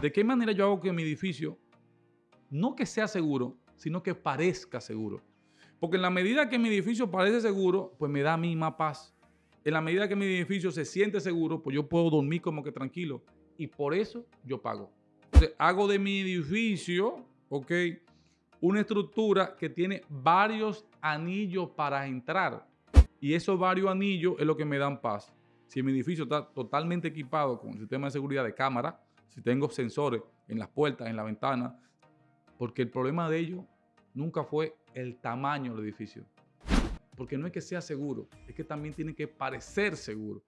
¿De qué manera yo hago que mi edificio, no que sea seguro, sino que parezca seguro? Porque en la medida que mi edificio parece seguro, pues me da a mí más paz. En la medida que mi edificio se siente seguro, pues yo puedo dormir como que tranquilo. Y por eso yo pago. Entonces, hago de mi edificio, ok, una estructura que tiene varios anillos para entrar. Y esos varios anillos es lo que me dan paz. Si mi edificio está totalmente equipado con el sistema de seguridad de cámara, si tengo sensores en las puertas, en la ventana, porque el problema de ello nunca fue el tamaño del edificio. Porque no es que sea seguro, es que también tiene que parecer seguro.